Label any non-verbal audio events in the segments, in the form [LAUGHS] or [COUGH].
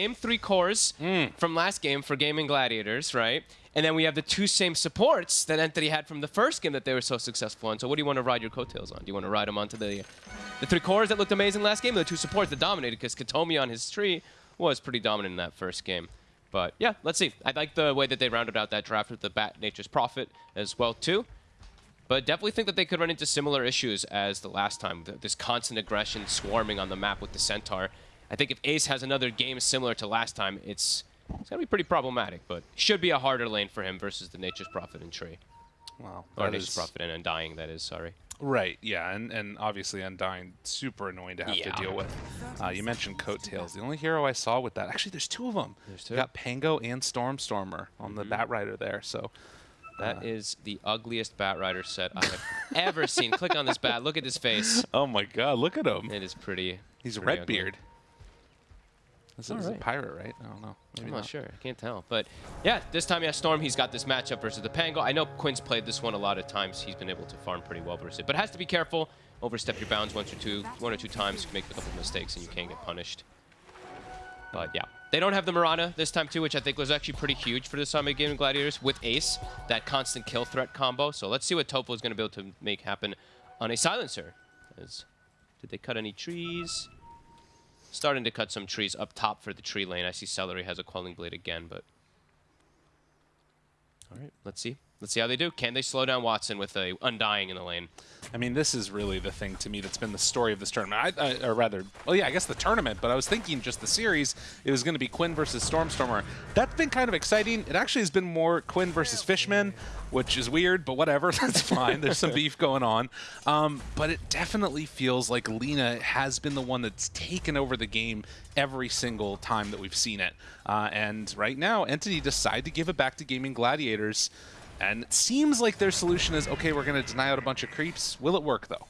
same three cores Mm. from last game for Gaming Gladiators, right? And then we have the two same supports that Entity had from the first game that they were so successful on. So what do you want to ride your coattails on? Do you want to ride them onto the the three cores that looked amazing last game, or the two supports that dominated? Because Kataomi on his tree was pretty dominant in that first game. But yeah, let's see. I like the way that they rounded out that draft with the Bat Nature's Prophet as well too. But definitely think that they could run into similar issues as the last time. th- This constant aggression swarming on the map with the Centaur. I think if Ace has another game similar to last time, it's it's gonna be pretty problematic. But should be a harder lane for him versus the Nature's Prophet and Tree. Wow. Or Nature's is- Prophet and Undying, that is, sorry. Right, yeah, and, and obviously Undying, super annoying to have Yeah. to deal with. Uh, you mentioned Coattails. The only hero I saw with that, actually, there's two of them. There's You two. got Pango and Stormstormer on the Bat Rider there, so That is the ugliest Bat Rider set I have ever seen. Click on this bat. Look at his face. [LAUGHS] Oh my god, look at him. It is pretty. He's a pretty ugly. Redbeard. This is a pirate, right? I don't know. Maybe I'm not sure. I can't tell. But yeah, this time, yeah, Storm, he's got this matchup versus the Pango. I know Quinn's played this one a lot of times. He's been able to farm pretty well versus it. But has to be careful. Overstep your bounds once or two, one or two times. Make a couple mistakes and you can get punished. But yeah. They don't have the Mirana this time too, which I think was actually pretty huge for the Summit Game Gladiators with Ace, that constant kill threat combo. So let's see what Tofu is going to be able to make happen on a Silencer. As, did they cut any trees? Starting to cut some trees up top for the tree lane. I see Seleri has a Quelling Blade again, but... All right, let's see. Let's see how they do. Can they slow down Watson with a Undying in the lane? I mean, this is really the thing to me that's been the story of this tournament. I, I, or rather, well, yeah, I guess the tournament, but I was thinking just the series, it was going to be Quinn versus Stormstormer. That's been kind of exciting. It actually has been more Quinn versus Fishman, which is weird, but whatever. [LAUGHS] That's fine. There's some beef going on. Um, but it definitely feels like Lina has been the one that's taken over the game every single time that we've seen it. Uh, and right now, Entity decide to give it back to Gaming Gladiators. And it seems like their solution is, okay, we're going to deny out a bunch of creeps. Will it work, though?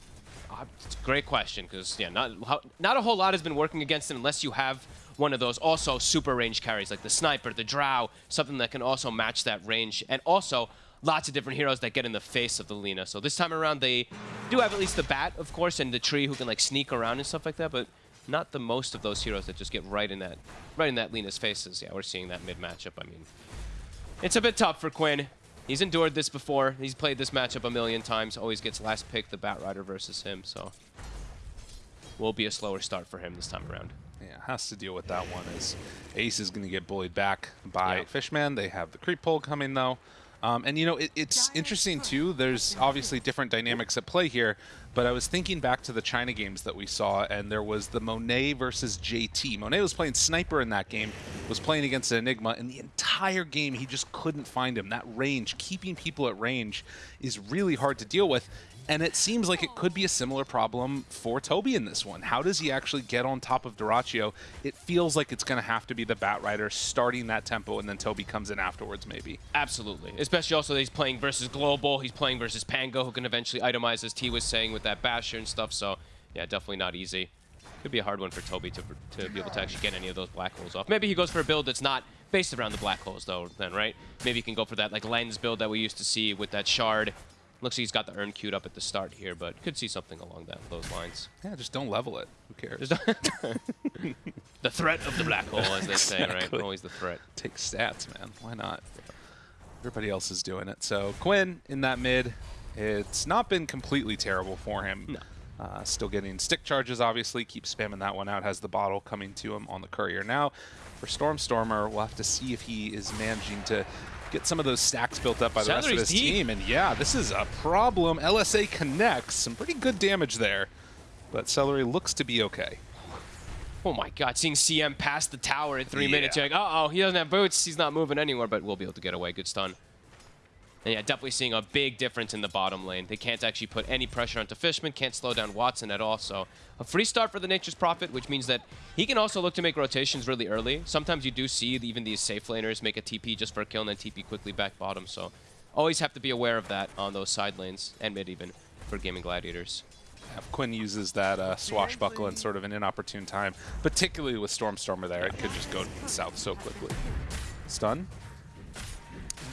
Uh, It's a great question because yeah, not how- not a whole lot has been working against them unless you have one of those also super range carries like the sniper, the drow, something that can also match that range, and also lots of different heroes that get in the face of the Lina. So this time around they do have at least the bat, of course, and the tree who can like sneak around and stuff like that, but not the most of those heroes that just get right in that right in that Lina's faces. Yeah, we're seeing that mid matchup. I mean, it's a bit tough for Quinn. He's endured this before. He's played this matchup a million times. Always gets last pick, the Bat Rider versus him. So will be a slower start for him this time around. Yeah, has to deal with that one. Is Ace is going to get bullied back by Yeah. Fishman. They have the creep pull coming though, um, and you know it, it's interesting too. There's obviously different dynamics at play here, but I was thinking back to the China games that we saw, and there was the Monet versus JT. Monet was playing sniper in that game, was playing against Enigma, and the entire game he just couldn't find him. That range, keeping people at range, is really hard to deal with. And it seems like it could be a similar problem for Tobi in this one. How does he actually get on top of Dyrachyo? It feels like it's going to have to be the Bat Rider starting that tempo, and then Tobi comes in afterwards, maybe. Absolutely. Especially also that he's playing versus Global. He's playing versus Pango, who can eventually itemize, as T was saying, with that Basher and stuff. So, yeah, definitely not easy. Could be a hard one for Tobi to, to be able to actually get any of those black holes off. Maybe he goes for a build that's not based around the black holes, though, then, right? Maybe he can go for that, like, lens build that we used to see with that shard. Looks like he's got the urn queued up at the start here, but could see something along that those lines. Yeah, just don't level it. Who cares? [LAUGHS] the threat of the black hole, as they say, right? Always the threat. Take stats, man. Why not? Everybody else is doing it. So Quinn in that mid, it's not been completely terrible for him. No. Uh, still getting stick charges, obviously. Keep spamming that one out. Has the bottle coming to him on the courier. Now, for Stormstormer, we'll have to see if he is managing to get some of those stacks built up by the rest of his deep. team. And yeah, this is a problem. LSA connects. Some pretty good damage there. But Seleri looks to be okay. Oh my god, seeing CM pass the tower in three Yeah. minutes, you're like, uh-oh, he doesn't have boots, he's not moving anywhere, but we'll be able to get away. Good stun. And yeah, definitely seeing a big difference in the bottom lane. They can't actually put any pressure onto Fishman, can't slow down Watson at all, so a free start for the Nature's Prophet, which means that he can also look to make rotations really early. Sometimes you do see even these safe laners make a TP just for a kill and then TP quickly back bottom, so always have to be aware of that on those side lanes, and mid even, for Gaming Gladiators. If Quinn uses that uh, swashbuckle in sort of an inopportune time, particularly with Stormstormer there, it could just go south so quickly. Stun.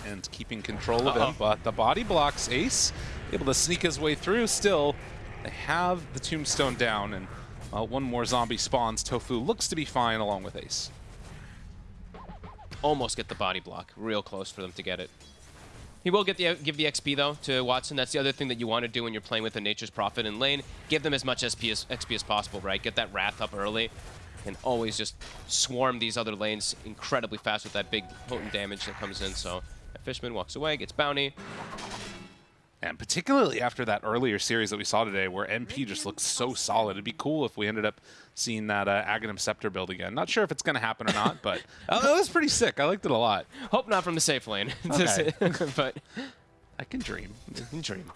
And keeping control of Uh-oh. him, but the body blocks Ace, able to sneak his way through still. They have the tombstone down, and uh, one more zombie spawns. Tofu looks to be fine along with Ace. almost get the body block. Real close for them to get it. He will get the give the XP though to Watson. That's the other thing that you want to do when you're playing with the Nature's Prophet in lane. Give them as much SP as, XP as possible, right? Get that Wrath up early, and always just swarm these other lanes incredibly fast with that big potent damage that comes in. So Fishman walks away, gets bounty. And particularly after that earlier series that we saw today where MP just looks so solid. It'd be cool if we ended up seeing that uh, Aghanim Scepter build again. Not sure if it's going to happen or not, [LAUGHS] but uh, it was pretty sick. I liked it a lot. Hope not from the safe lane. [LAUGHS] Okay. [LAUGHS] but I can dream. Can dream.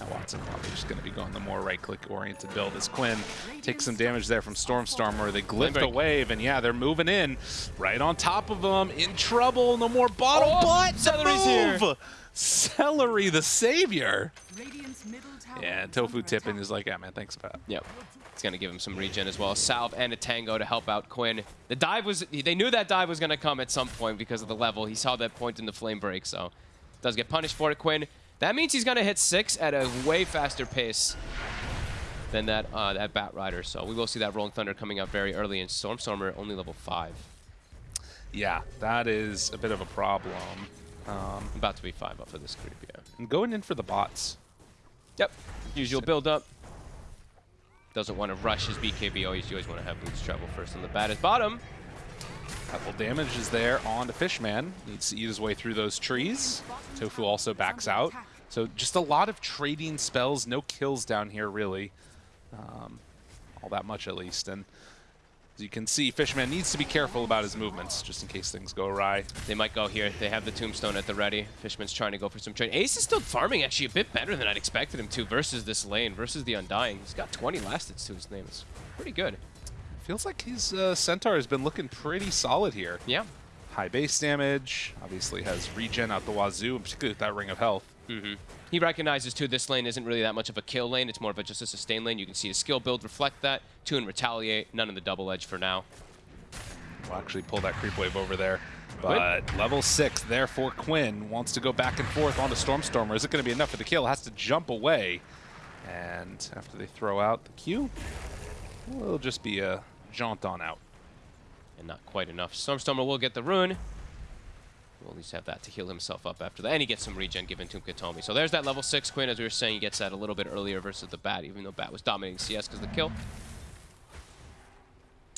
Yeah, Watson probably just going to be going the more right-click oriented build as Quinn takes some damage there from Stormstormer. They glyph the wave, and yeah, they're moving in right on top of them. In trouble. No more bottle, Oh, but the Seleri's here. Seleri, the savior. Radiant's middle tower Yeah, Tofu under tipping attack. is like, yeah, man, thanks, Pat. Yep. It's going to give him some regen as well. Salve and a Tango to help out Quinn. The dive was... They knew that dive was going to come at some point because of the level. He saw that point in the flame break, so... Does get punished for it, Quinn. That means he's going to hit six at a way faster pace than that uh, that Bat Rider. So we will see that Rolling Thunder coming up very early, and Stormstormer only level 5. Yeah, that is a bit of a problem. Um, About to be 5 up for this creep, yeah. and going in for the bots. Yep. Usual build up. Doesn't want to rush his BKB. Always, you always want to have boots travel first on the bat. His bottom. Couple damage is there on the Fishman. Needs to eat his way through those trees. Tofu also backs out. So just a lot of trading spells, no kills down here really. Um, all that much at least. And as you can see, Fishman needs to be careful about his movements just in case things go awry. They might go here. They have the tombstone at the ready. Fishman's trying to go for some trade. Ace is still farming actually a bit better than I'd expected him to versus this lane, versus the Undying. He's got 20 lasteds to his name. It's pretty good. Feels like his uh, Centaur has been looking pretty solid here. Yeah. High base damage, obviously has regen out the wazoo, particularly with that Ring of Health. Mm-hmm. He recognizes too this lane isn't really that much of a kill lane. It's more of a just a sustain lane. You can see his skill build reflect that. Two and retaliate. None of the double edge for now. We'll actually pull that creep wave over there. But level six, therefore Quinn wants to go back and forth onto Stormstormer. Is it going to be enough for the kill? Has to jump away. And after they throw out the Q, it'll just be a jaunt on out. And not quite enough. Stormstormer will get the rune. We'll at least have that to heal himself up after that. And he gets some regen given to Kataomi. So there's that level 6 Quinn. As we were saying, he gets that a little bit earlier versus the Bat, even though Bat was dominating CS because of the kill.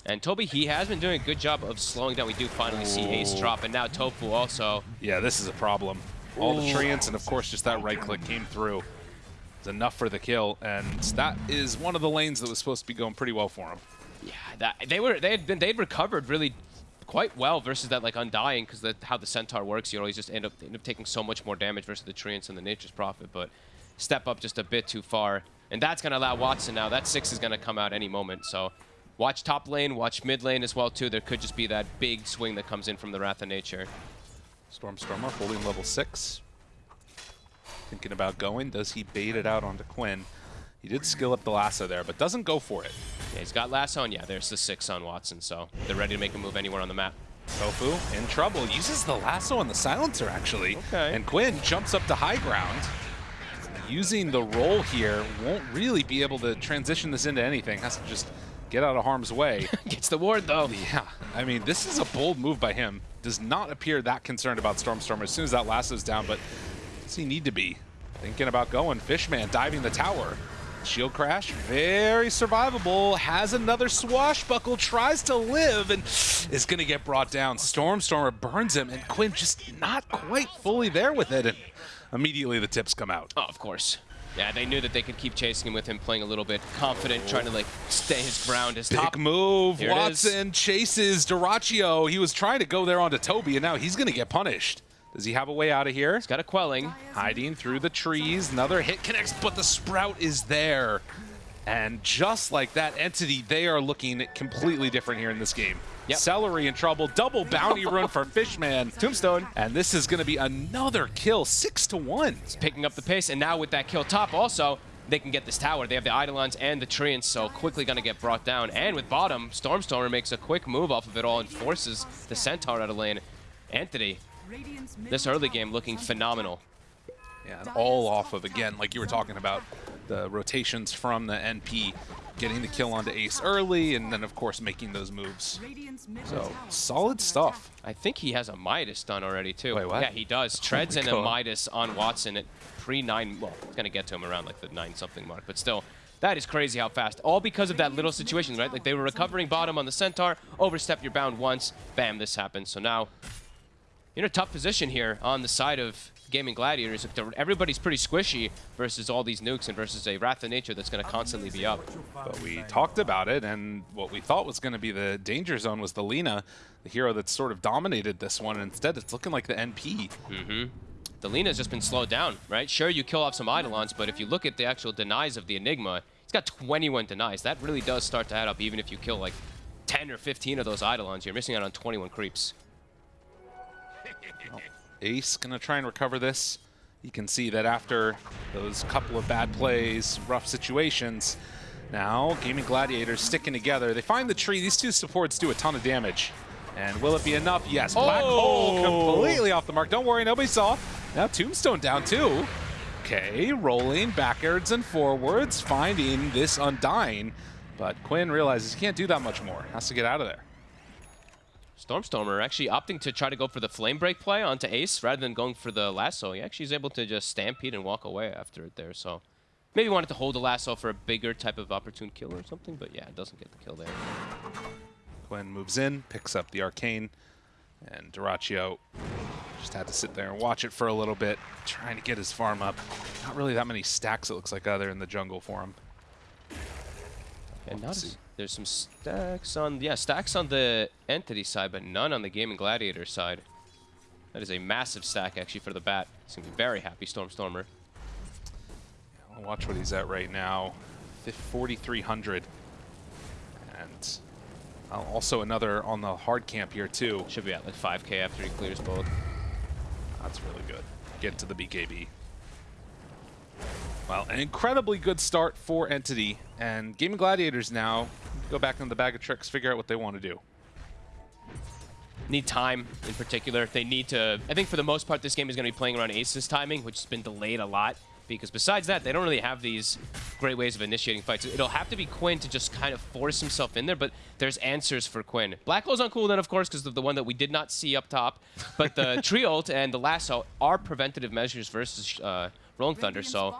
And Tobi, he has been doing a good job of slowing down. We do finally see Ace drop. And now Tofu also. Yeah, this is a problem. All the Ooh. treants and of course just that right click came through. It's enough for the kill, and that is one of the lanes that was supposed to be going pretty well for him. Yeah, that they were they had been they'd recovered really quite well versus that like undying because that's how the centaur works. You always just end up end up taking so much more damage versus the treants and the nature's prophet, but step up just a bit too far, and that's gonna allow Watson now. That six is gonna come out any moment. So watch top lane, watch mid lane as well too. There could just be that big swing that comes in from the Wrath of Nature. Stormstormer holding level six. Thinking about going. Does he bait it out onto Quinn? He did skill up the lasso there, but doesn't go for it. Yeah, he's got lasso, and yeah, there's the six on Watson. So they're ready to make a move anywhere on the map. Tofu in trouble. Uses the lasso on the silencer, actually. Okay. And Quinn jumps up to high ground. Using the roll here, won't really be able to transition this into anything. Has to just get out of harm's way. [LAUGHS] Gets the ward though. yeah, I mean, this is a bold move by him. Does not appear that concerned about Stormstormer as soon as that lasso's down, but does he need to be? Thinking about going. Fishman diving the tower. Shield crash, very survivable. Has another swashbuckle, tries to live, and is going to get brought down. Stormstormer burns him, and Quinn just not quite fully there with it. And immediately the tips come out. Oh, of course. Yeah, they knew that they could keep chasing him with him playing a little bit confident, trying to like stay his ground. His Big top move. Here. Watson chases Dyrachyo. He was trying to go there onto Tobi, and now he's going to get punished. Does he have a way out of here? He's got a quelling. Hiding through the trees. Another hit connects, but the sprout is there. And just like that entity, they are looking completely different here in this game. Yep. Seleri in trouble. Double bounty run for Fishman. Tombstone And this is going to be another kill. Six to one. It's picking up the pace, and now with that kill top also, they can get this tower. They have the Eidolons and the Treants, so quickly going to get brought down. And with bottom, Stormstormer makes a quick move off of it all and forces the Centaur out of lane. Middle this early game looking phenomenal. Yeah, and all off of, again, like you were talking about, the rotations from the NP getting the kill onto Ace early, and then of course making those moves. So solid stuff. I think he has a Midas done already too. Wait, what? Yeah, he does. [LAUGHS] Oh Treads my and a Midas on Watson at pre nine. Well, it's gonna get to him around like the nine something mark, but still. That is crazy how fast. All because of that little situation, right? Like they were recovering bottom on the Centaur, overstep your bound once, bam, this happens. So now you're in a tough position here on the side of Gaming Gladiators. Everybody's pretty squishy versus all these nukes and versus a Wrath of Nature that's going to constantly be up. But we talked about it, and what we thought was going to be the danger zone was the Lina, the hero that sort of dominated this one. And instead, it's looking like the NP. Mm-hmm. The Lina's just been slowed down, right? Sure, you kill off some Eidolons, but if you look at the actual denies of the Enigma, he's got 21 denies. That really does start to add up, even if you kill like 10 or 15 of those Eidolons. You're missing out on 21 creeps. Ace gonna try and recover this. You can see that after those couple of bad plays, rough situations, now Gaming Gladiators sticking together. They find the tree. These two supports do a ton of damage. And will it be enough? Yes. Black oh! Hole Oh! completely off the mark. Don't worry, nobody saw. Now Tombstone down too. Okay, rolling backwards and forwards, finding this Undying. But Quinn realizes he can't do that much more. Has to get out of there. Stormstormer actually opting to try to go for the Flame Break play onto Ace rather than going for the lasso. He actually is able to just stampede and walk away after it there. So maybe wanted to hold the lasso for a bigger type of opportune kill or something, but yeah, it doesn't get the kill there. Quinn moves in, picks up the arcane, and Dyrachyo just had to sit there and watch it for a little bit, trying to get his farm up. Not really that many stacks, it looks like, either in the jungle for him. And not as. There's some stacks on yeah stacks on the entity side, but none on the gaming gladiator side. That is a massive stack actually for the bat. He's gonna be very happy, Stormstormer. I'll watch what he's at right now. Fif- 4,300. And uh, also another on the hard camp here, too. Should be at like 5k after he clears both. That's really good. Get to the BKB. Well, an incredibly good start for Entity. And Gaming Gladiators now go back into the bag of tricks, figure out what they want to do. Need time in particular. They need to. I think for the most part, this game is going to be playing around Ace's timing, which has been delayed a lot. Because besides that, they don't really have these great ways of initiating fights. It'll have to be Quinn to just kind of force himself in there, but there's answers for Quinn. Black Hole's on cooldown, of course, because of the one that we did not see up top. But the [LAUGHS] Tree Ult and the Lasso are preventative measures versus uh, Rolling Thunder, so...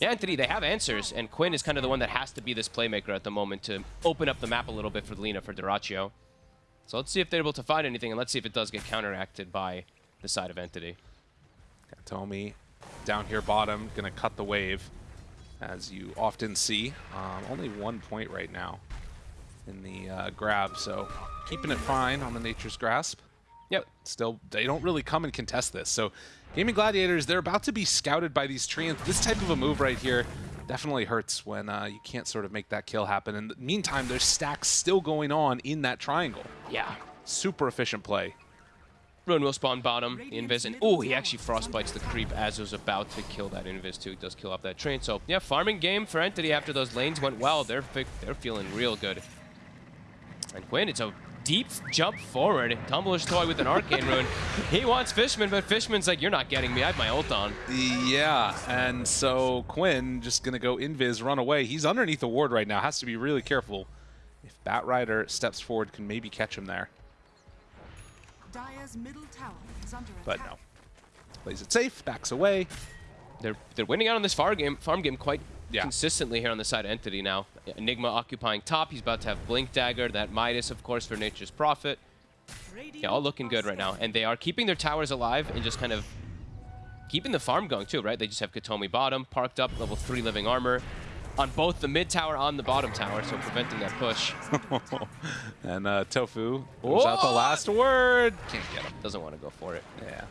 Yeah, Entity, they have answers, and Quinn is kind of the one that has to be this playmaker at the moment to open up the map a little bit for Lina, for Dyrachyo. So let's see if they're able to find anything, and let's see if it does get counteracted by the side of Entity. Tomi down here bottom, gonna cut the wave, as you often see. Um, only one point right now in the uh, grab, so keeping it fine on the Nature's Grasp. Yep. Still, they don't really come and contest this. So, Gaming Gladiators, they're about to be scouted by these treants. This type of a move right here definitely hurts when uh, you can't sort of make that kill happen. In the meantime, there's stacks still going on in that triangle. Yeah. Super efficient play. Ruin will spawn bottom, Invis, and oh, he actually frostbites the creep as it was about to kill that Invis too. He does kill off that train. So yeah, farming game for Entity after those lanes went well. They're they're feeling real good. And Quinn, it's a deep jump forward. Tumbler's toy with an arcane [LAUGHS] rune. He wants Fishman, but Fishman's like, you're not getting me. I have my ult on. Yeah, and so Quinn just gonna go invis, run away. He's underneath the ward right now. Has to be really careful. If Bat Rider steps forward, can maybe catch him there. Dire's middle tower is under But attack. no. Plays it safe, backs away. They're they're winning out on this farm game farm game quite Yeah. consistently here on the side of Entity now. Enigma occupying top. He's about to have Blink Dagger, that Midas, of course, for Nature's Prophet. Yeah, all looking good right now. And they are keeping their towers alive and just kind of keeping the farm going too, right? They just have Kataomi bottom, parked up, level 3 living armor on both the mid tower on the bottom tower, so preventing that push. [LAUGHS] and uh, Tofu goes out the last word. Can't get him. Doesn't want to go for it. Yeah.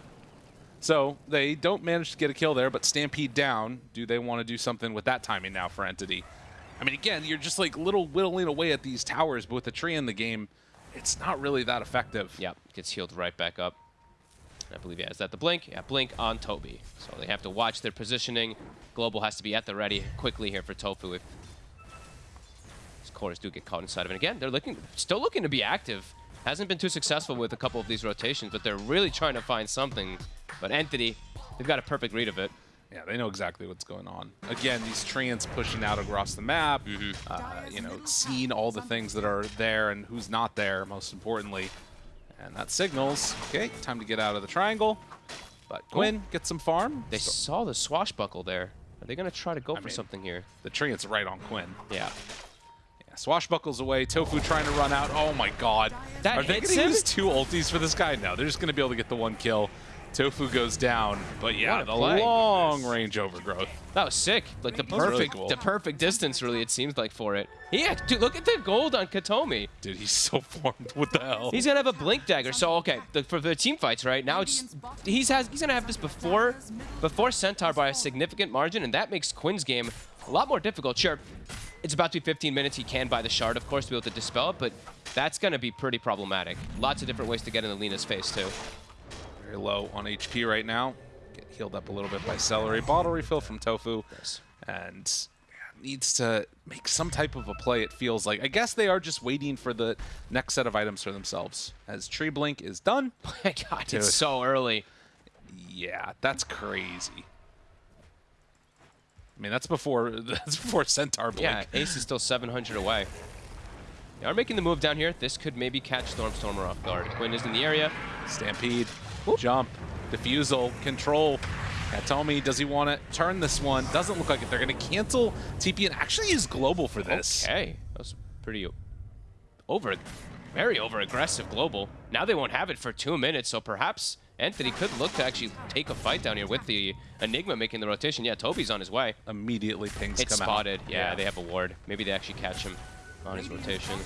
So they don't manage to get a kill there, but Stampede down. Do they want to do something with that timing now for Entity? I mean, again, you're just like little whittling away at these towers, but with the tree in the game, it's not really that effective. Yeah, gets healed right back up. I believe, yeah, is that the blink? Yeah, blink on Tobi. So they have to watch their positioning. Global has to be at the ready quickly here for Tofu if his cores do get caught inside of it. Again, they're looking, still looking to be active. Hasn't been too successful with a couple of these rotations, but they're really trying to find something. But Entity, they've got a perfect read of it. Yeah, they know exactly what's going on. Again, these treants pushing out across the map, uh, you know, seeing all the things that are there and who's not there, most importantly. And that signals, okay, time to get out of the triangle. But Quinn get some farm. They So- saw the swashbuckle there. Are they going to try to go for mean- something here? the treant's right on Quinn. Yeah. Yeah, swashbuckles away. Tofu trying to run out. Oh my god. That Are they going to use two ultis for this guy? No, they're just going to be able to get the one kill. Tofu goes down. But yeah, the play. long range overgrowth. That was sick. Like the was really perfect, cool. the perfect distance. Really, it seems like for it. Yeah, dude, look at the gold on Kataomi. Dude, he's so [LAUGHS] formed. What the hell? He's gonna have a blink dagger. So okay, the, for the team fights, right now it's he's has he's gonna have this before before Centaur by a significant margin, and that makes Quinn's game a lot more difficult. Sure, it's about to be 15 minutes. He can buy the shard, of course, to be able to dispel it, but that's gonna be pretty problematic. Lots of different ways to get in the Lina's face too. Very low on HP right now. Get healed up a little bit by Seleri. Bottle refill from Tofu. Nice. And needs to make some type of a play, it feels like. I guess they are just waiting for the next set of items for themselves. As Tree Blink is done. [LAUGHS] My God, Dude. it's so early. Yeah, that's crazy. I mean, that's before [LAUGHS] that's before Centaur Blink. Yeah, Ace is still 700 away. They are making the move down here. This could maybe catch Stormstormer off guard. Quinn is in the area. Stampede, jump, defusal, control. Kataomi, does he want to turn this one? Doesn't look like it. They're going to cancel TP and actually use global for this. Okay, that was pretty over, very over aggressive global. Now they won't have it for two minutes, so perhaps Entity could look to actually take a fight down here with the Enigma making the rotation. Yeah, Tobi's on his way. Immediately pings It's come spotted. out. Yeah, they have a ward. Maybe they actually catch him on his rotation.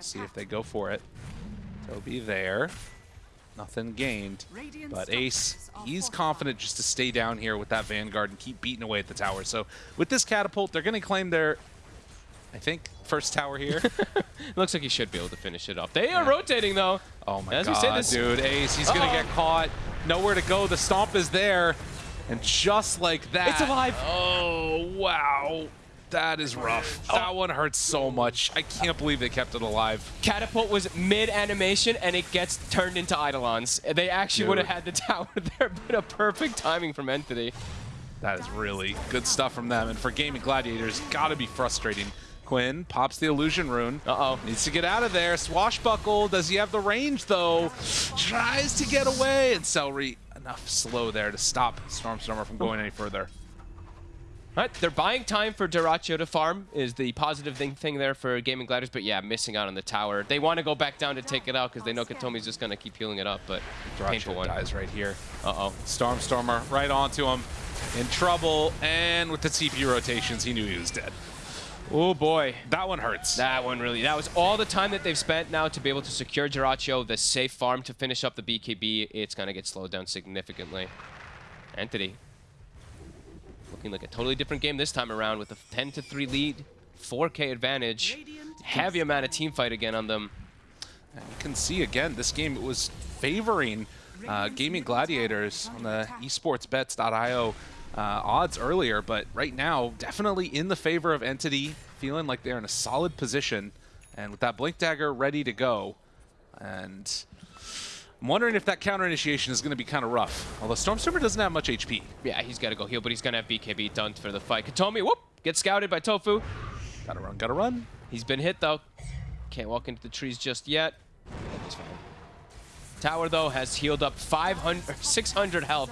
See if they go for it. Tobi there. Nothing gained. But Ace, he's confident just to stay down here with that Vanguard and keep beating away at the tower. So with this catapult, they're going to claim their, I think, first tower here. [LAUGHS] Looks like he should be able to finish it off. They are rotating though. Oh my As we god, this- dude. Ace, he's going to get caught. Nowhere to go. The stomp is there. And just like that. It's alive. Oh, wow. That is rough. Oh. That one hurts so much. I can't believe they kept it alive. Catapult was mid animation and it gets turned into Eidolons. They actually would have had the [LAUGHS] tower there, but a perfect timing from Entity. That is really good stuff from them. And for Gaming Gladiators, gotta be frustrating. Quinn pops the illusion rune. Uh-oh. Needs to get out of there. Swashbuckle. Does he have the range though? Tries to get away. And Seleri enough slow there to stop Stormstormer from going any further. All right, they're buying time for Dyrachyo to farm is the positive thing, thing there for Gaming Gladiators, but yeah, missing out on the tower. They want to go back down to take it out because they know Kataomi's just going to keep healing it up, but painful one. dies right here. Uh-oh. Stormstormer right onto him. In trouble. And with the TP rotations, he knew he was dead. Oh boy. That one hurts. That one really, that was all the time that they've spent now to be able to secure Dyrachyo, the safe farm to finish up the BKB. It's going to get slowed down significantly. Entity. Looking like a totally different game this time around with a 10 to 3 lead, 4K advantage. Radiant Heavy amount of team fight again on them. And you can see again, this game was favoring uh, Gaming Gladiators on the esportsbets.io uh, odds earlier, but right now, definitely in the favor of Entity, feeling like they're in a solid position, and with that Blink Dagger ready to go. And I'm wondering if that counter initiation is going to be kind of rough. Although Stormstormer doesn't have much HP. Yeah, he's got to go heal, but he's going to have BKB done for the fight. Kataomi, whoop, gets scouted by Tofu. Gotta run, gotta run. He's been hit, though. Can't walk into the trees just yet. Tower, though, has healed up 500, 600 health.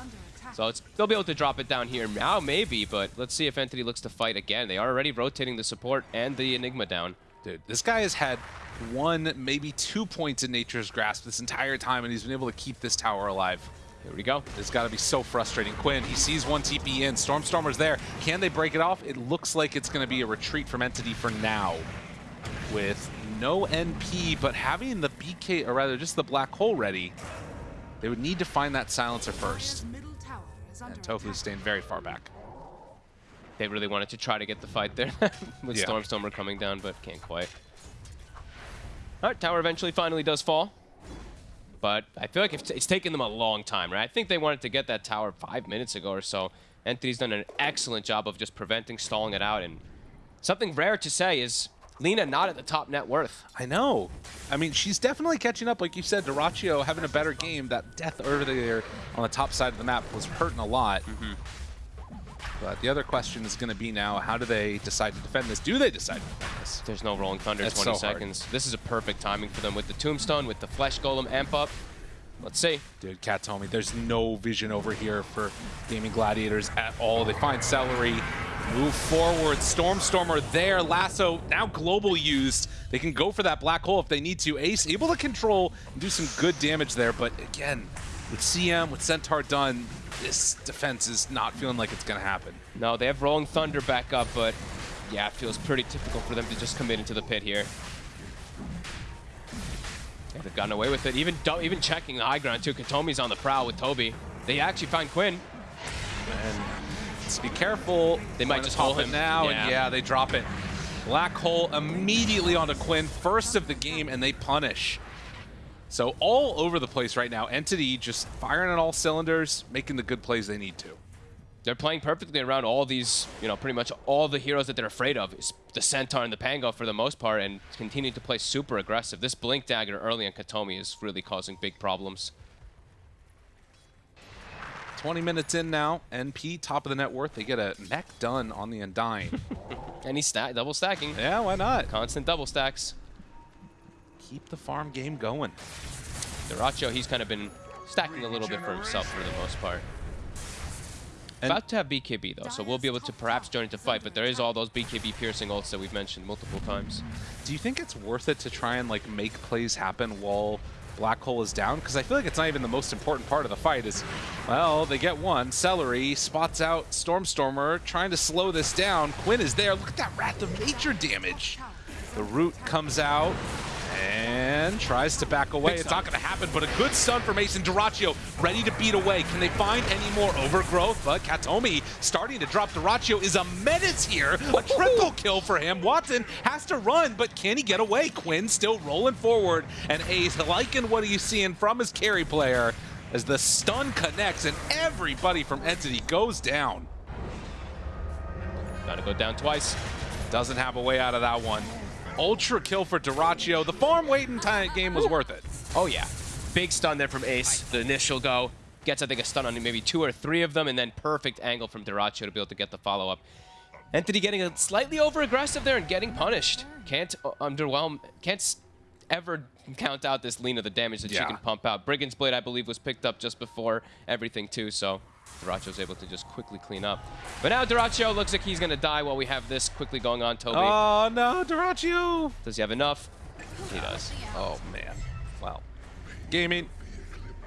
So it's, they'll be able to drop it down here now, maybe, but let's see if Entity looks to fight again. They are already rotating the support and the Enigma down. Dude, this guy has had one, maybe two points in Nature's Grasp this entire time, and he's been able to keep this tower alive. Here we go. It's got to be so frustrating. Quinn, he sees one TP in. Stormstormer's there. Can they break it off? It looks like it's going to be a retreat from Entity for now. With no NP, but having the BK, or rather just the black hole ready, they would need to find that silencer first. And Tofu's attack. staying very far back. They really wanted to try to get the fight there [LAUGHS] with Yeah. Stormstormer coming down, but can't quite. All right, tower eventually finally does fall. But I feel like it's, it's taken them a long time, right? I think they wanted to get that tower five minutes ago or so. Entity's done an excellent job of just preventing, stalling it out. And something rare to say is Lina not at the top net worth. I know. I mean, she's definitely catching up. Like you said, Dyrachyo having a better game. That death earlier on the top side of the map was hurting a lot. Mm-hmm. But the other question is going to be now, how do they decide to defend this? Do they decide to defend this? There's no Rolling Thunder, That's 20 so hard. seconds. This is a perfect timing for them with the Tombstone, with the Flesh Golem amp up. Let's see. Dude, Cat told me there's no vision over here for Gaming Gladiators at all. They find Seleri, move forward, Stormstormer there, Lasso now global used. They can go for that black hole if they need to. Ace able to control and do some good damage there, but again, with CM, with Centaur done, this defense is not feeling like it's going to happen. No, they have Rolling Thunder back up, but yeah, it feels pretty typical for them to just commit into the pit here. They've gotten away with it. Even even checking the high ground too. Kataomi's on the prowl with Tobi. They actually find Quinn. And just be careful. They might just hold him. now, Yeah. and yeah, they drop it. Black hole immediately onto Quinn, first of the game, and they punish. So all over the place right now. Entity just firing on all cylinders, making the good plays they need to. They're playing perfectly around all these, you know, pretty much all the heroes that they're afraid of. It's the Centaur and the Pango for the most part, and continue to play super aggressive. This Blink Dagger early on Kataomi is really causing big problems. 20 minutes in now. NP, top of the net worth. They get a mech done on the Undying. [LAUGHS] And he's sta double stacking. yeah, why not? Constant double stacks. Keep the farm game going. Dyrachyo, he's kind of been stacking a little bit for himself for the most part. And- About to have BKB though, so we'll be able to perhaps join into fight, but there is all those BKB piercing ults that we've mentioned multiple times. Do you think it's worth it to try and like make plays happen while Black Hole is down? Because I feel like it's not even the most important part of the fight. Is well, they get one. Celery spots out Stormstormer, trying to slow this down. Quinn is there. Look at that Wrath of Nature damage. The root comes out and tries to back away. It's not going to happen, but a good stun for Mason Dyrachyo, ready to beat away. Can they find any more overgrowth? But Kataomi starting to drop. Dyrachyo is a menace here. A triple kill for him. Watson has to run, but can he get away? Quinn still rolling forward, and Ace liking what he's seeing from his carry player as the stun connects and everybody from Entity goes down. Gotta go down twice. Doesn't have a way out of that one. Ultra kill for Dyrachyo. The farm waiting time game was worth it. Oh yeah. Big stun there from Ace, the initial go. Gets, I think, a stun on maybe two or three of them, and then perfect angle from Dyrachyo to be able to get the follow-up. Entity getting a slightly over-aggressive there and getting punished. Can't uh, underwhelm, can't ever count out this Lina, the damage that she can pump out. Brigand's Blade, I believe, was picked up just before everything, too, so Dyrachyo's able to just quickly clean up. But now Dyrachyo looks like he's going to die while we have this quickly going on, Tobi. Oh no, Dyrachyo! Does he have enough? He does. Oh man. Well, gaming.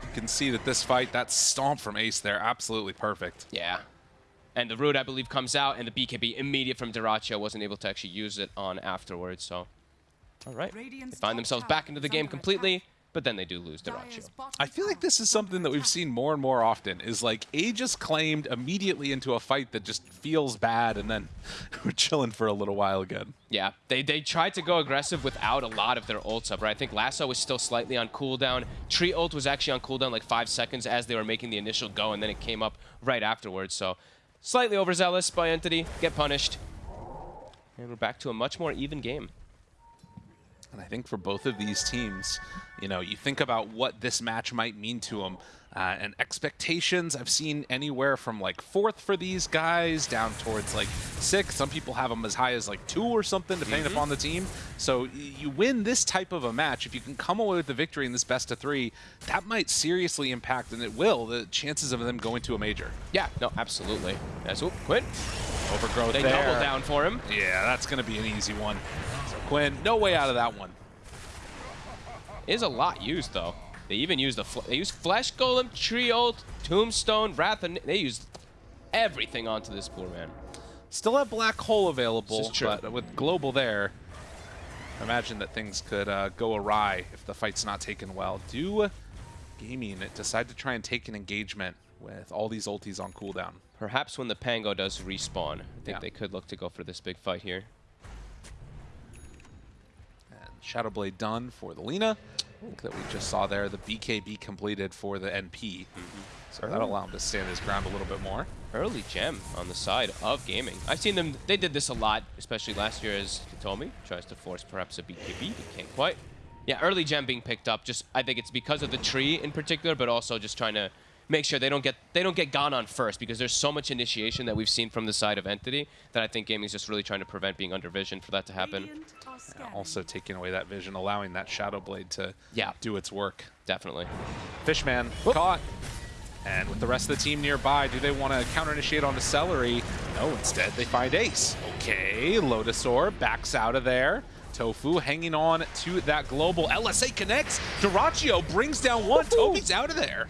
You can see that this fight, that stomp from Ace there, absolutely perfect. Yeah. And the root, I believe, comes out, and the BKB immediate from Dyrachyo wasn't able to actually use it on afterwards, so... All right. They find themselves back into the game completely, attack. But then they do lose Dyrachyo. Dire's I feel like this is something that we've seen more and more often. Is like Aegis claimed immediately into a fight that just feels bad, and then [LAUGHS] we're chilling for a little while again. Yeah, they, they tried to go aggressive without a lot of their ults up, right? I think Lasso was still slightly on cooldown. Tree ult was actually on cooldown like five seconds as they were making the initial go, and then it came up right afterwards, so... Slightly overzealous by Entity, get punished. And we're back to a much more even game. And I think for both of these teams, you know, you think about what this match might mean to them. Uh, and expectations, I've seen anywhere from like fourth for these guys down towards like six. Some people have them as high as like two or something, depending upon the team. So you win this type of a match. If you can come away with the victory in this best of three, that might seriously impact, and it will, the chances of them going to a major. Yeah, no, absolutely. That's oop, Quinn. Overgrowth They there. double down for him. Yeah, that's going to be an easy one. Quinn, no way out of that one. Is a lot used though. They even used the they used Flesh Golem, Tree Ult, Tombstone, Wrath, and they used everything onto this poor man. Still have Black Hole available, This is true. but with Global there, imagine that things could uh, go awry if the fight's not taken well. Do Gaming decide to try and take an engagement with all these ultis on cooldown? Perhaps when the Pango does respawn, I think Yeah. they could look to go for this big fight here. Shadowblade done for the Lina. That we just saw there, the BKB completed for the NP. Mm-hmm. So that'll allow him to stand his ground a little bit more. Early gem on the side of gaming. I've seen them, they did this a lot, especially last year as Kataomi tries to force perhaps a BKB, he can't quite. Yeah, early gem being picked up, just I think it's because of the tree in particular, but also just trying to make sure they don't get they don't get gone on first because there's so much initiation that we've seen from the side of Entity that I think gaming's just really trying to prevent being under vision for that to happen. Radiant are scanning. Also taking away that vision, allowing that Shadow Blade to Yeah. do its work. Definitely. Fishman caught. And with the rest of the team nearby, do they want to counter-initiate onto Seleri? No, instead they find Ace. Okay, Lotus Orb backs out of there. Tofu hanging on to that global. LSA connects. Dyrachyo brings down one. Tobi's out of there.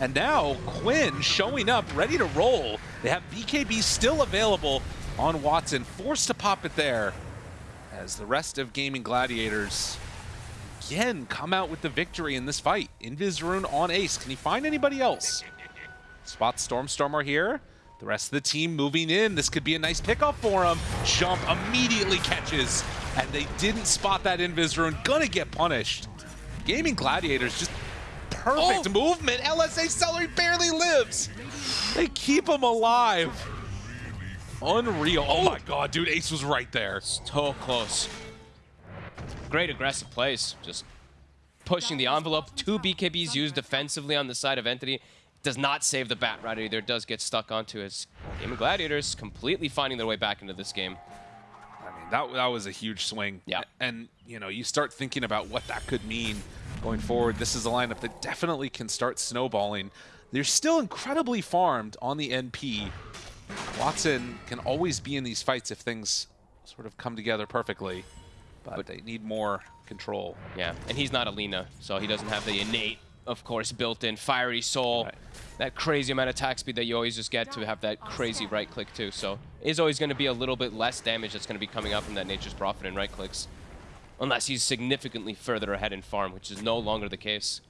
And now Quinn showing up, ready to roll. They have BKB still available on Watson, forced to pop it there. As the rest of Gaming Gladiators again come out with the victory in this fight. Invisrune on Ace. Can he find anybody else? Spot Stormstormer here. The rest of the team moving in. This could be a nice pickup for him. Jump immediately catches. And they didn't spot that Invisrune. Gonna get punished. Gaming Gladiators just perfect Oh. movement. LSA Seleri barely lives. They keep him alive. Unreal. Oh my god, dude. Ace was right there. So close. Great aggressive plays. Just pushing the envelope. Two BKBs used defensively on the side of Entity. Does not save the Bat Rider either. Does get stuck onto his Game of Gladiators, completely finding their way back into this game. I mean, that, that was a huge swing. Yeah. And, you know, you start thinking about what that could mean going forward. This is a lineup that definitely can start snowballing. They're still incredibly farmed on the NP. Watson can always be in these fights if things sort of come together perfectly. But, they need more control. Yeah, and he's not Alina, so he doesn't have the innate, of course, built-in fiery soul. Right. That crazy amount of attack speed that you always just get to have that crazy right click too. So is always going to be a little bit less damage that's going to be coming out from that Nature's Prophet and right clicks. Unless he's significantly further ahead in farm, which is no longer the case.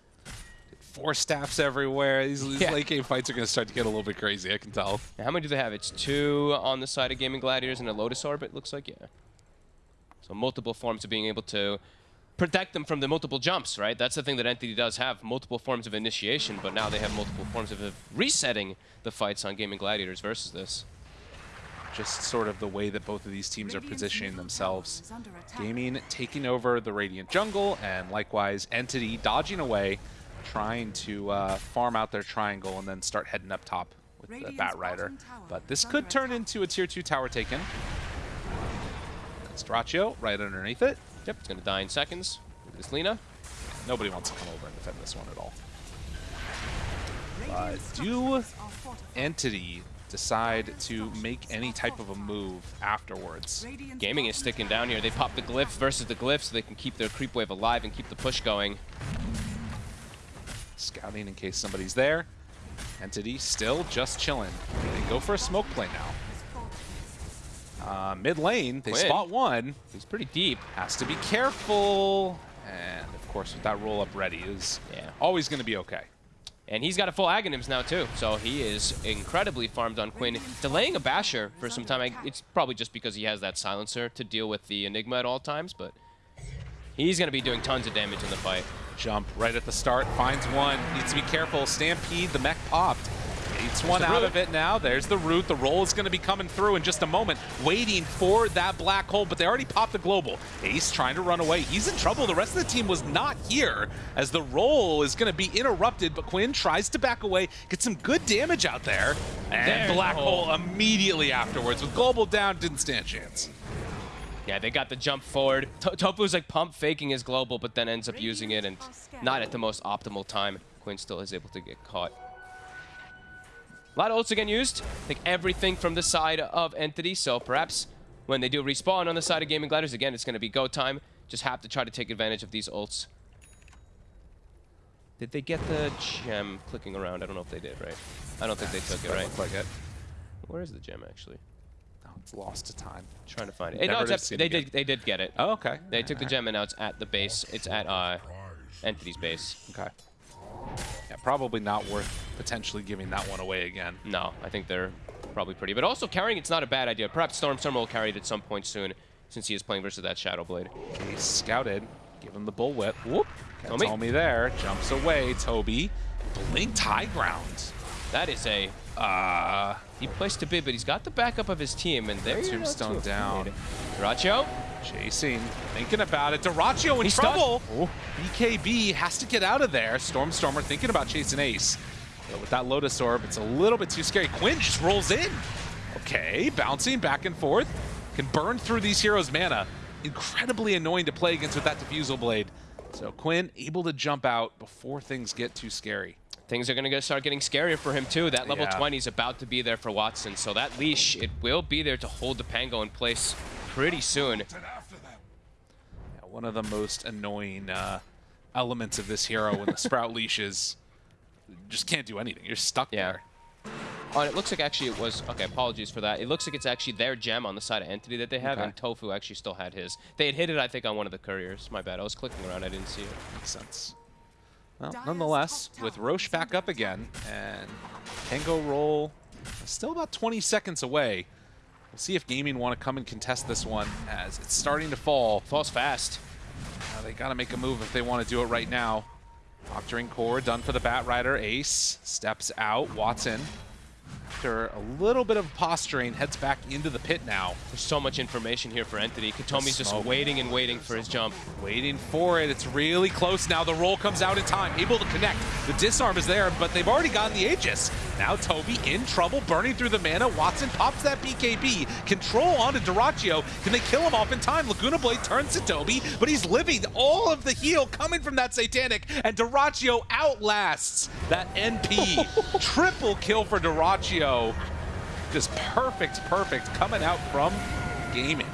Four staffs everywhere. These, these Yeah. late game fights are going to start to get a little bit crazy, I can tell. Now, how many do they have? It's two on the side of Gaming Gladiators and a Lotus Orb, it looks like, yeah. So multiple forms of being able to protect them from the multiple jumps, right? That's the thing that Entity does have, multiple forms of initiation, but now they have multiple forms of resetting the fights on Gaming Gladiators versus this. Just sort of the way that both of these teams are positioning themselves. tower is under attack. Gaming taking over the Radiant jungle, and likewise Entity dodging away, trying to uh, farm out their triangle and then start heading up top with the Radiant's Bat Rider. But this could turn into a tier 2 tower taken. Straccio right underneath it. Yep, it's going to die in seconds. Look at this Lina. Nobody wants to come over and defend this one at all. Radiant do structures are fortified. Entity decide to make any type of a move afterwards. Gaming is sticking down here. They pop the glyph versus the glyph so they can keep their creep wave alive and keep the push going. Scouting in case somebody's there. Entity still just chilling. They go for a smoke play now. Uh, mid lane, they Quinn. spot one. He's pretty deep. Has to be careful. And of course, with that roll up ready is Yeah. always going to be okay. And he's got a full Aghanims now too, so he is incredibly farmed on Quinn. Delaying a Basher for some time, I, it's probably just because he has that Silencer to deal with the Enigma at all times, but he's going to be doing tons of damage in the fight. Jump right at the start, finds one, needs to be careful. Stampede, the mech popped. Eats one out root. of it now. There's the root. The roll is going to be coming through in just a moment, waiting for that black hole, but they already popped the global. Ace trying to run away. He's in trouble. The rest of the team was not here as the roll is going to be interrupted, but Quinn tries to back away, get some good damage out there, and There's the black hole. hole immediately afterwards. With global down, didn't stand a chance. Yeah, they got the jump forward. To- Tofu's like pump faking his global, but then ends up using it and not at the most optimal time. Quinn still is able to get caught. A lot of ults again used. Think everything from the side of Entity, so perhaps when they do respawn on the side of Gaming Gladiators, again, it's going to be go time. Just have to try to take advantage of these ults. Did they get the gem clicking around? I don't know if they did, right? I don't think they took it, right? like it. Where is the gem, actually? Oh, it's lost to time. trying to find it. Hey, no, it's see at, it they did, they did get it. Oh, okay. They took the gem and now it's at the base. It's at uh, Entity's base. Okay. Yeah, probably not worth potentially giving that one away again. No, I think they're probably pretty. But also carrying it's not a bad idea. Perhaps Stormstormer will carry it at some point soon since he is playing versus that Shadow Blade. He's scouted. Give him the bullwhip. Whoop. Tobi. Told me there. Jumps away. Tobi. Blinked high ground. That is a Uh, deep place to be, but he's got the backup of his team, and there Tombstone down. Racho, chasing. Thinking about it. Dyrachyo in He's trouble. BKB has to get out of there. Stormstormer thinking about chasing Ace. But with that Lotus Orb, it's a little bit too scary. Quinn just rolls in. Okay, bouncing back and forth. Can burn through these heroes' mana. Incredibly annoying to play against with that Diffusal Blade. So Quinn able to jump out before things get too scary. Things are going to start getting scarier for him, too. That level Yeah. 20 is about to be there for Watson. So that leash, it will be there to hold the Pango in place pretty soon. Yeah, one of the most annoying uh, elements of this hero when the Sprout [LAUGHS] leash is just can't do anything. You're stuck Yeah. there. Oh, and it looks like actually it was... Okay, apologies for that. It looks like it's actually their gem on the side of Entity that they have, Okay. and Tofu actually still had his. They had hit it, I think, on one of the couriers. My bad. I was clicking around. I didn't see it. Makes sense. Well, nonetheless, with Roche back up again and Pango roll still about 20 seconds away, we'll see if Gaming want to come and contest this one as it's starting to fall. Falls fast. Uh, they got to make a move if they want to do it right now. Octarine Core done for the Bat Rider. Ace steps out. Watson, after a little bit of posturing, heads back into the pit now. There's so much information here for Entity. Kataomi's just waiting and waiting for his jump. Waiting for it. It's really close now. The roll comes out in time. Able to connect. The disarm is there, but they've already gotten the Aegis. Now Tobi in trouble, burning through the mana. Watson pops that BKB. Control onto Dyrachyo. Can they kill him off in time? Laguna Blade turns to Tobi, but he's living all of the heal coming from that Satanic, and Dyrachyo outlasts that NP. [LAUGHS] Triple kill for Dyrachyo. Just perfect, perfect coming out from gaming.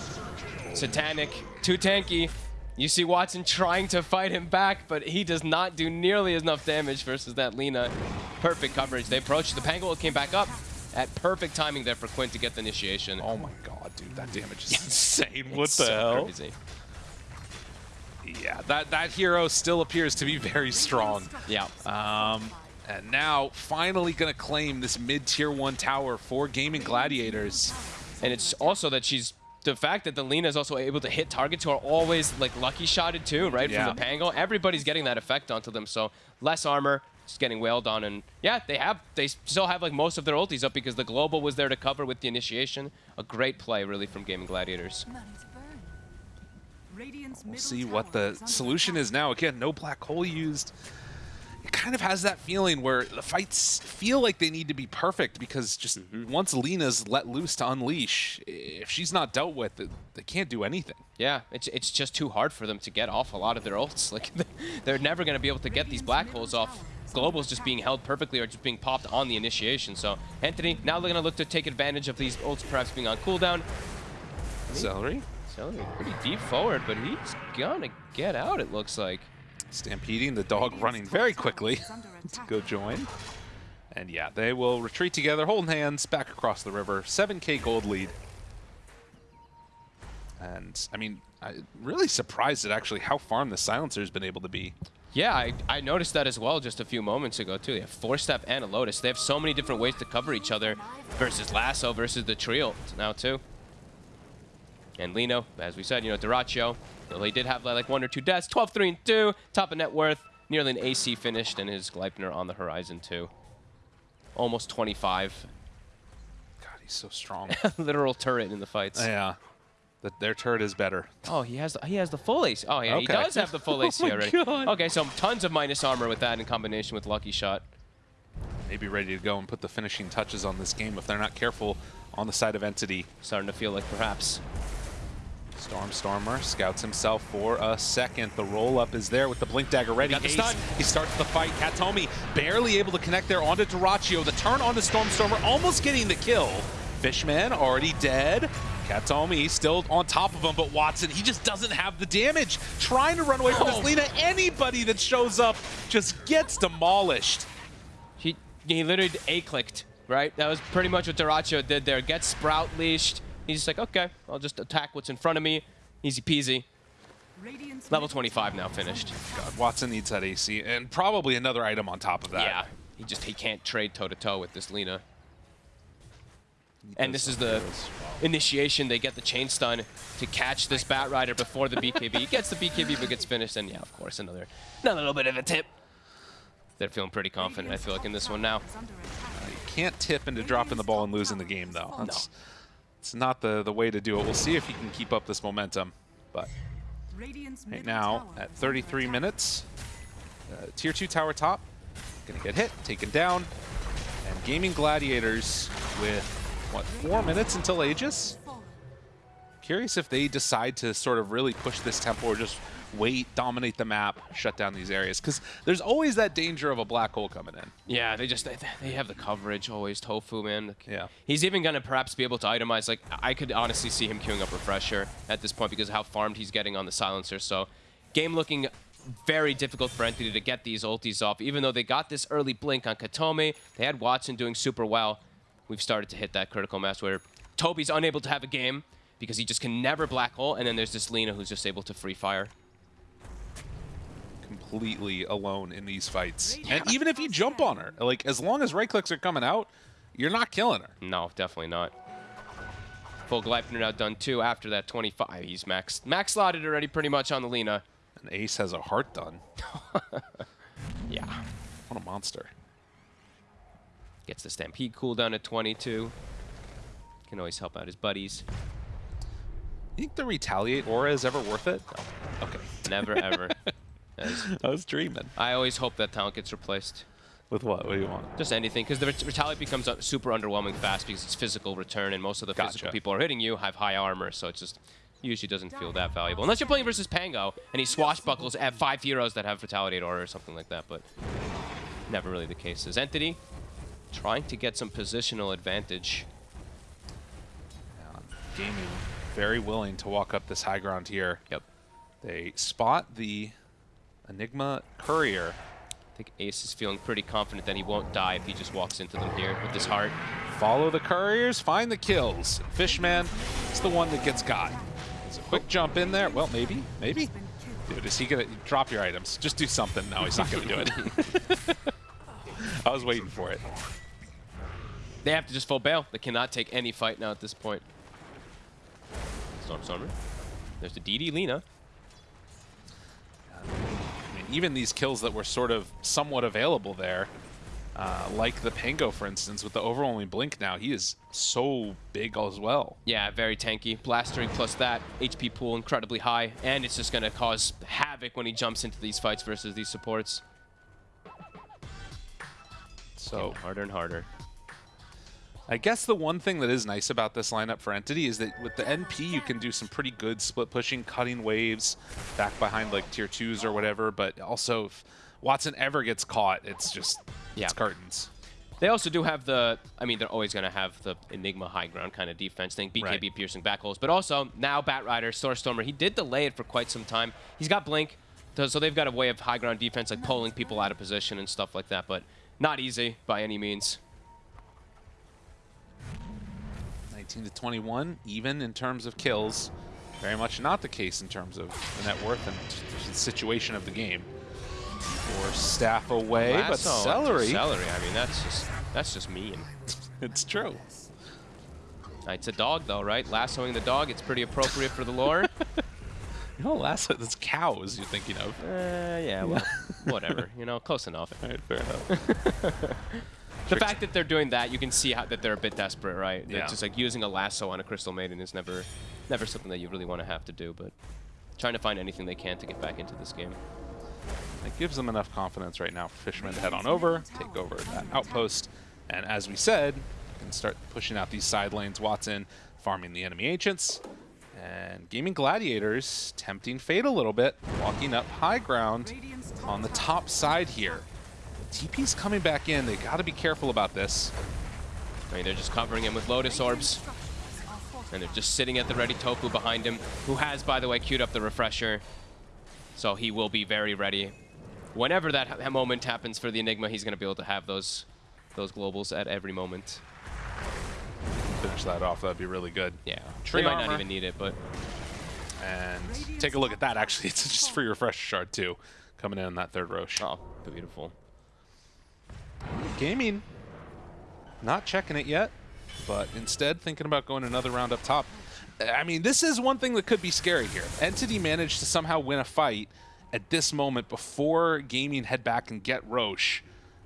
Satanic, too tanky. You see Watson trying to fight him back, but he does not do nearly enough damage versus that Lina. Perfect coverage. They approached. The Pangolin came back up at perfect timing there for Quinn to get the initiation. Oh my god, dude, that damage is [LAUGHS] insane. What It's the so hell? crazy. Yeah, that, that hero still appears to be very strong. Yeah. Um, and now finally going to claim this mid-tier 1 tower for Gaming Gladiators. And it's also that she's the fact that the Lina is also able to hit targets who are always like lucky shotted too, right? Yeah. From the Pango. Everybody's getting that effect onto them. So less armor, just getting wailed on. And yeah, they have they still have like most of their ultis up because the global was there to cover with the initiation. A great play really from Gaming Gladiators. We'll see what the solution is now. Again, no black hole used. It kind of has that feeling where the fights feel like they need to be perfect because just mm-hmm. once Lina's let loose to unleash, if she's not dealt with, they- they can't do anything. Yeah, it's it's just too hard for them to get off a lot of their ults. [LAUGHS] Like they're never going to be able to get these black holes off. Global's just being held perfectly or just being popped on the initiation. So Entity, now they're going to look to take advantage of these ults perhaps being on cooldown. Seleri? So pretty deep forward, but he's gonna get out. It looks like. Stampeding, the dog running very quickly to [LAUGHS] go join. And yeah, they will retreat together, holding hands, back across the river. 7k gold lead. And, I mean, I'm really surprised at actually how farm the Silencer's been able to be. Yeah, I, I noticed that as well just a few moments ago too. They have four step and a lotus. They have so many different ways to cover each other versus Lasso versus the trio now too. And Lina, as we said, you know, Dyrachyo, though he did have like one or two deaths, 12, 3, and 2, top of net worth, nearly an AC finished, and his Gleipnir on the horizon too. Almost 25. God, he's so strong. [LAUGHS] Literal turret in the fights. yeah. The, their turret is better. Oh, he has the, he has the full AC. Oh, yeah, he Okay. does have the full AC [LAUGHS] Oh already. God. Okay, so tons of minus armor with that in combination with Lucky Shot. Maybe ready to go and put the finishing touches on this game if they're not careful on the side of Entity. Starting to feel like perhaps Stormstormer scouts himself for a second. The roll-up is there with the Blink Dagger ready. stun. He starts the fight. Kataomi barely able to connect there onto Dyrachyo. The turn onto Stormstormer, almost getting the kill. Fishman already dead. Kataomi still on top of him, but Watson, he just doesn't have the damage. Trying to run away from Oh. this Lina. Anybody that shows up just gets demolished. he he literally A-clicked, right? That was pretty much what Dyrachyo did there. Gets Sprout leashed. He's just like, okay, I'll just attack what's in front of me. Easy peasy. Level 25 now finished. God, Watson needs that AC, and probably another item on top of that. Yeah, he just he can't trade toe to toe with this Lina. And this is the initiation. They get the chain stun to catch this Bat Rider before the BKB. He gets the BKB but gets finished. And yeah, of course, another another little bit of a tip. They're feeling pretty confident, I feel like, in this one now. attack. You can't tip into dropping the ball and losing the game, though. That's, It's not the, the way to do it. We'll see if he can keep up this momentum. But right now, at 33 minutes, uh, Tier 2 tower top, gonna get hit, taken down. And Gaming Gladiators with, what, four minutes until Aegis? Curious if they decide to sort of really push this tempo or just wait, dominate the map, shut down these areas. Because there's always that danger of a black hole coming in. Yeah, they just they, they have the coverage always. Tofu, man. Yeah. He's even gonna perhaps be able to itemize. Like I could honestly see him queuing up refresher at this point because of how farmed he's getting on the silencer. So, game looking very difficult for Entity to get these ultis off. Even though they got this early blink on Kataomi, they had Watson doing super well. We've started to hit that critical mass where Tobi's unable to have a game because he just can never black hole, and then there's this Lina who's just able to free fire. Completely alone in these fights. And even if you jump on her, like as long as right clicks are coming out, you're not killing her. No, definitely not. Full Gleipnir now done too after that 25. He's max max slotted already pretty much on the Lina. And Ace has a heart done. [LAUGHS] Yeah. What a monster. Gets the Stampede cooldown at 22. Can always help out his buddies. You think the retaliate aura is ever worth it? No. Okay. Never ever. [LAUGHS] I was dreaming. I always hope that talent gets replaced. With what? What do you want? Just anything, because the ret- retaliate becomes uh, super underwhelming fast because it's physical return, and most of the physical people are hitting you have high armor, so it just usually doesn't feel that valuable. Unless you're playing versus Pango, and he swashbuckles at five heroes that have retaliate aura or something like that, but never really the case. As Entity trying to get some positional advantage. Gaming very willing to walk up this high ground here. Yep. They spot the Enigma Courier. I think Ace is feeling pretty confident that he won't die if he just walks into them here with his heart. Follow the couriers, find the kills. Fishman is the one that gets got. It's a quick oh. jump in there. Well, maybe, maybe. Dude, is he gonna drop your items? Just do something. No, he's not gonna do it. [LAUGHS] I was waiting for it. They have to just full bail. They cannot take any fight now at this point. Storm Stormer. There's the DD. I mean, even these kills that were sort of somewhat available there, uh, like the Pango, for instance, with the overwhelming blink now, he is so big as well. Yeah, very tanky. Blastering plus that. HP pool incredibly high. And it's just going to cause havoc when he jumps into these fights versus these supports. So Harder and harder. I guess the one thing that is nice about this lineup for Entity is that with the NP, you can do some pretty good split pushing, cutting waves back behind like tier twos or whatever. But also, if Watson ever gets caught, it's just Yeah. it's curtains. They also do have the, I mean, they're always going to have the Enigma high ground kind of defense thing, BKB Right. piercing back holes. But also, now Batrider, Stormstormer, he did delay it for quite some time. He's got Blink, so they've got a way of high ground defense, like pulling people out of position and stuff like that. But not easy by any means. 19 to 21, even in terms of kills. Very much not the case in terms of the net worth and the situation of the game. Or staff away, but Lasso onto Seleri. Seleri, I mean, that's just, that's just mean. [LAUGHS] It's true. It's a dog, though, right? Lassoing the dog, it's pretty appropriate for the lore. [LAUGHS] You know, last that's cows you're thinking of. uh, yeah, well, [LAUGHS] whatever. You know, close enough. All right, fair enough. The fact that they're doing that, you can see how that they're a bit desperate, right? Yeah. just like using a lasso on a Crystal Maiden is never, never something that you really want to have to do. But trying to find anything they can to get back into this game. It gives them enough confidence right now for Fishman to head on over, take over that outpost, and as we said, you can start pushing out these side lanes. Watson farming the enemy ancients, and Gaming Gladiators tempting fate a little bit, walking up high ground on the top side here. TP's coming back in. They got to be careful about this. I mean, they're just covering him with Lotus Orbs, structures are fortified. and they're just sitting at the ready Tofu behind him, who has, by the way, queued up the refresher. So he will be very ready. Whenever that ha- moment happens for the Enigma, he's going to be able to have those, those globals at every moment. Finish that off. That'd be really good. Yeah, Tree they might armor. not even need it, but And take a look at that. Actually, [LAUGHS] it's just free Refresher shard too, coming in on that third Roche. oh, beautiful. Gaming, not checking it yet, but instead thinking about going another round up top. I mean, this is one thing that could be scary here. Entity managed to somehow win a fight at this moment before Gaming head back and get Roche.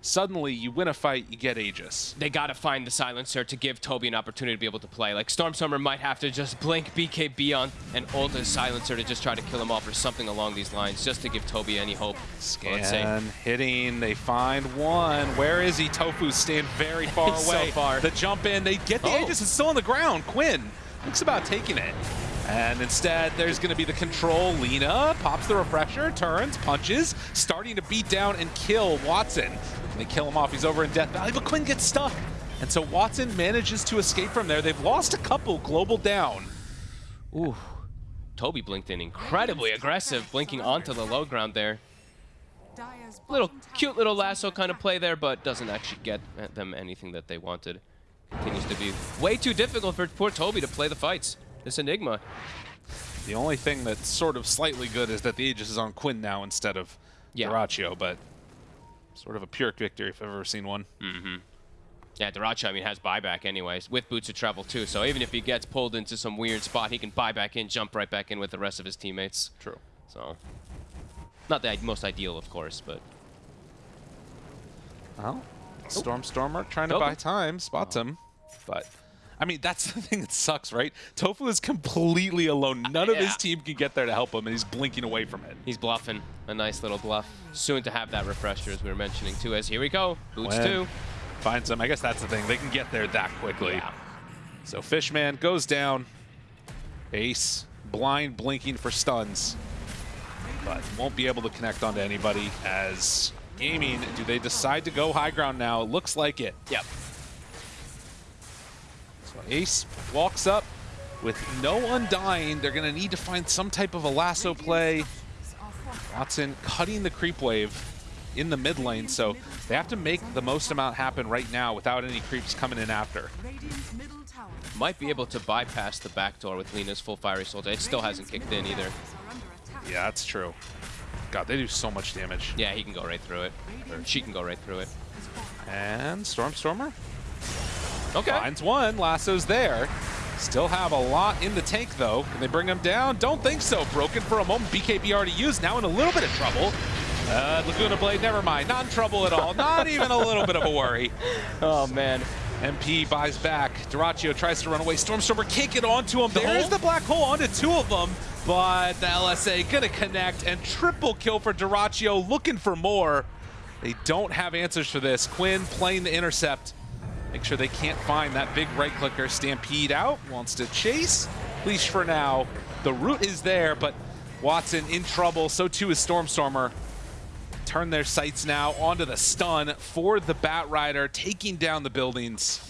Suddenly you win a fight, you get Aegis. they got to find the silencer to give Tobi an opportunity to be able to play. Like Stormstormer might have to just blink BKB on and ult his silencer to just try to kill him off or something along these lines, just to give Tobi any hope. Scan, hitting, they find one. Where is he? Tofu's staying very [LAUGHS] far He's so away. far. The jump in, they get the Oh. Aegis, it's still on the ground. Quinn looks about taking it. And instead, there's going to be the control. Lina pops the refresher, turns, punches, starting to beat down and kill Watson. And they kill him off. He's over in Death Valley, but Quinn gets stuck. And so Watson manages to escape from there. They've lost a couple global down. Ooh. Tobi blinked in incredibly aggressive, blinking onto the low ground there. Little cute little lasso kind of play there, but doesn't actually get them anything that they wanted. Continues to be way too difficult for poor Tobi to play the fights. This Enigma. The only thing that's sort of slightly good is that the Aegis is on Quinn now instead of Yeah. Dyrachyo, but sort of a Pyrrhic victory if I've ever seen one. Mm-hmm. Yeah, Dyrachyo, I mean, has buyback anyways, with boots of travel too. So even if he gets pulled into some weird spot, he can buy back in, jump right back in with the rest of his teammates. True. So, not the most ideal, of course, but Well, Storm Stormstormer trying to Tofu. buy time, spots oh. him, but I mean that's [LAUGHS] the thing that sucks, right? Tofu is completely alone. Uh, None of his team can get there to help him, and he's blinking away from it. he's bluffing. A nice little bluff. Soon to have that refresher, as we were mentioning too. As here we go, boots When two. Finds him. I guess that's the thing. They can get there that quickly. Yeah. So Fishman goes down. Ace blind blinking for stuns, but won't be able to connect onto anybody as gaming. Do they decide to go high ground now? Looks like it. Yep. Ace walks up with no undying. They're going to need to find some type of a lasso play. Is our fortress. Watson cutting the creep wave in the mid lane, so they have to make the most amount happen right now without any creeps coming in after. Radiant's middle tower. Might be able to bypass the back door with Lena's full fiery soldier. It still hasn't kicked in either. Are under attack. Yeah, that's true. God, they do so much damage. Yeah, he can go right through it. Or she can go right through it. And Stormstormer Okay. finds one. Lasso's there. Still have a lot in the tank, though. Can they bring him down? Don't think so. Broken for a moment. BKB already used. Now in a little bit of trouble. Uh, Laguna Blade, never mind. Not in trouble at all. Not even a little bit of a worry. [LAUGHS] Oh, man. MP buys back. Dyrachyo tries to run away. Stormstormer can't get onto him. The There's hole? the black hole onto two of them. But the LSA gonna connect and triple kill for Dyrachyo looking for more. They don't have answers for this. Quinn playing the intercept. Make sure they can't find that big right clicker. Stampede out, wants to chase. Leash for now. The route is there, but Watson in trouble. So too is Stormstormer. Turn their sights now onto the stun for the Bat Rider, taking down the buildings.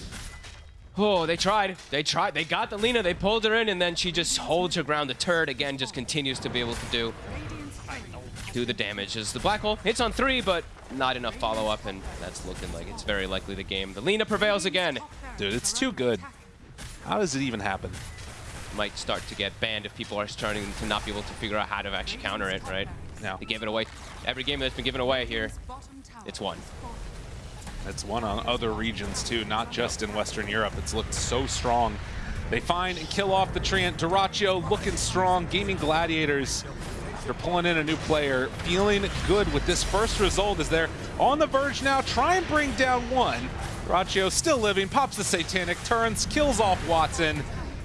Oh, they tried. They tried. They got the Lina. They pulled her in, and then she just holds her ground. The turret, again, just continues to be able to do. Do the damage. As the black hole hits on three, but not enough follow-up, and that's looking like it's very likely the game. The Lina prevails again. Dude, it's too good. How does it even happen? Might start to get banned if people are starting to not be able to figure out how to actually counter it, right? No. They gave it away. Every game that's been given away here, it's one. It's one on other regions too, not just in Western Europe. It's looked so strong. They find and kill off the Treant. Dyrachyo looking strong. Gaming Gladiators, they're pulling in a new player, feeling good with this first result as they're on the verge now. Try and bring down one. Dyrachyo still living, pops the Satanic, turns, kills off Watson,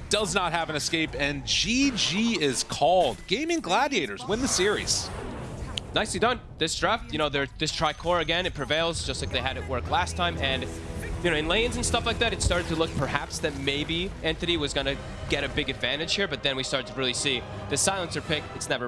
does not have an escape, and GG is called. Gaming Gladiators win the series. Nicely done. This draft, you know, this tricore again, it prevails just like they had it work last time. And, you know, in lanes and stuff like that, it started to look perhaps that maybe Entity was going to get a big advantage here, but then we started to really see the silencer pick. It's never